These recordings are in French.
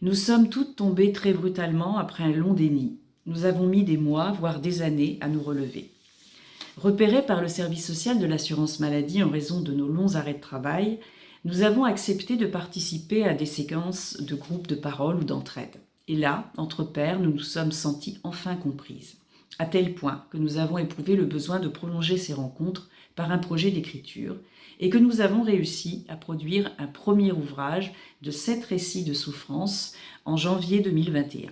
Nous sommes toutes tombées très brutalement après un long déni. Nous avons mis des mois, voire des années, à nous relever. Repérés par le service social de l'assurance maladie en raison de nos longs arrêts de travail, nous avons accepté de participer à des séquences de groupes de parole ou d'entraide. Et là, entre pairs, nous nous sommes sentis enfin comprises, à tel point que nous avons éprouvé le besoin de prolonger ces rencontres par un projet d'écriture et que nous avons réussi à produire un premier ouvrage de sept récits de souffrance en janvier 2021.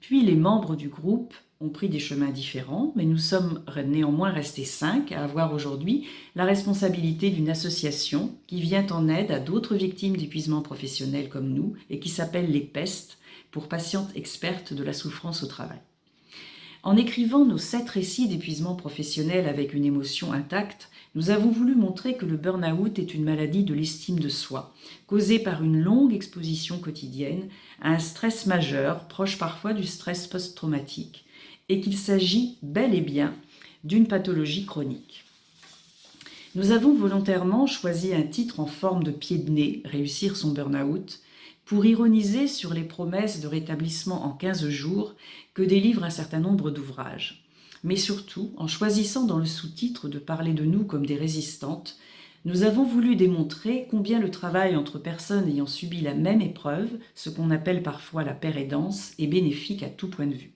Puis les membres du groupe ont pris des chemins différents, mais nous sommes néanmoins restés cinq à avoir aujourd'hui la responsabilité d'une association qui vient en aide à d'autres victimes d'épuisement professionnel comme nous et qui s'appelle les PEST, pour patientes expertes de la souffrance au travail. En écrivant nos sept récits d'épuisement professionnel avec une émotion intacte, nous avons voulu montrer que le burn-out est une maladie de l'estime de soi, causée par une longue exposition quotidienne à un stress majeur, proche parfois du stress post-traumatique, et qu'il s'agit bel et bien d'une pathologie chronique. Nous avons volontairement choisi un titre en forme de pied de nez, Réussir son burn-out, pour ironiser sur les promesses de rétablissement en 15 jours que délivre un certain nombre d'ouvrages. Mais surtout, en choisissant dans le sous-titre de parler de nous comme des résistantes, nous avons voulu démontrer combien le travail entre personnes ayant subi la même épreuve, ce qu'on appelle parfois la pérédance, est bénéfique à tout point de vue.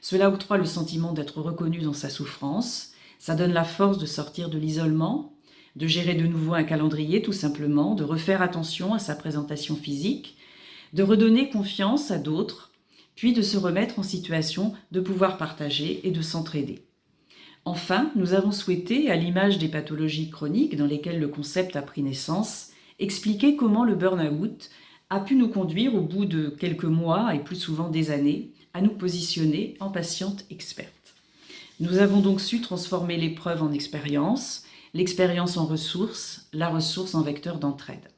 Cela octroie le sentiment d'être reconnu dans sa souffrance, ça donne la force de sortir de l'isolement, de gérer de nouveau un calendrier tout simplement, de refaire attention à sa présentation physique, de redonner confiance à d'autres, puis de se remettre en situation de pouvoir partager et de s'entraider. Enfin, nous avons souhaité, à l'image des pathologies chroniques dans lesquelles le concept a pris naissance, expliquer comment le burn-out a pu nous conduire au bout de quelques mois et plus souvent des années à nous positionner en patiente experte. Nous avons donc su transformer l'épreuve en expérience, l'expérience en ressources, la ressource en vecteur d'entraide.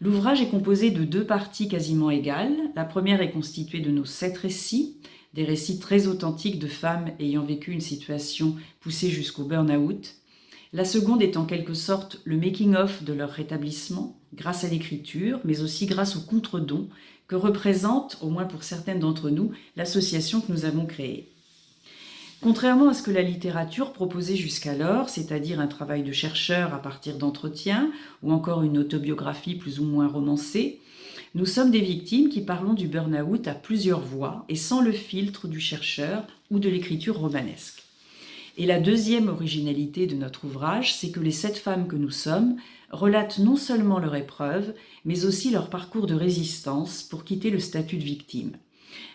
L'ouvrage est composé de deux parties quasiment égales. La première est constituée de nos sept récits, des récits très authentiques de femmes ayant vécu une situation poussée jusqu'au burn-out. La seconde est en quelque sorte le making-of de leur rétablissement, grâce à l'écriture, mais aussi grâce au contre-don que représente, au moins pour certaines d'entre nous, l'association que nous avons créée. Contrairement à ce que la littérature proposait jusqu'alors, c'est-à-dire un travail de chercheur à partir d'entretiens ou encore une autobiographie plus ou moins romancée, nous sommes des victimes qui parlons du burn-out à plusieurs voix et sans le filtre du chercheur ou de l'écriture romanesque. Et la deuxième originalité de notre ouvrage, c'est que les sept femmes que nous sommes relatent non seulement leur épreuve, mais aussi leur parcours de résistance pour quitter le statut de victime.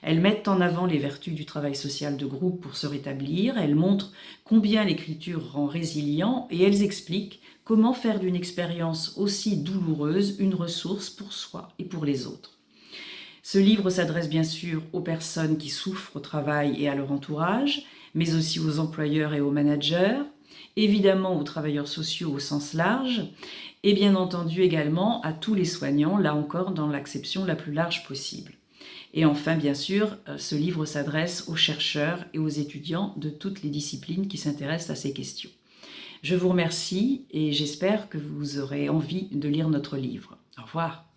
Elles mettent en avant les vertus du travail social de groupe pour se rétablir, elles montrent combien l'écriture rend résilient et elles expliquent comment faire d'une expérience aussi douloureuse une ressource pour soi et pour les autres. Ce livre s'adresse bien sûr aux personnes qui souffrent au travail et à leur entourage, mais aussi aux employeurs et aux managers, évidemment aux travailleurs sociaux au sens large, et bien entendu également à tous les soignants, là encore dans l'acception la plus large possible. Et enfin, bien sûr, euh, ce livre s'adresse aux chercheurs et aux étudiants de toutes les disciplines qui s'intéressent à ces questions. Je vous remercie et j'espère que vous aurez envie de lire notre livre. Au revoir.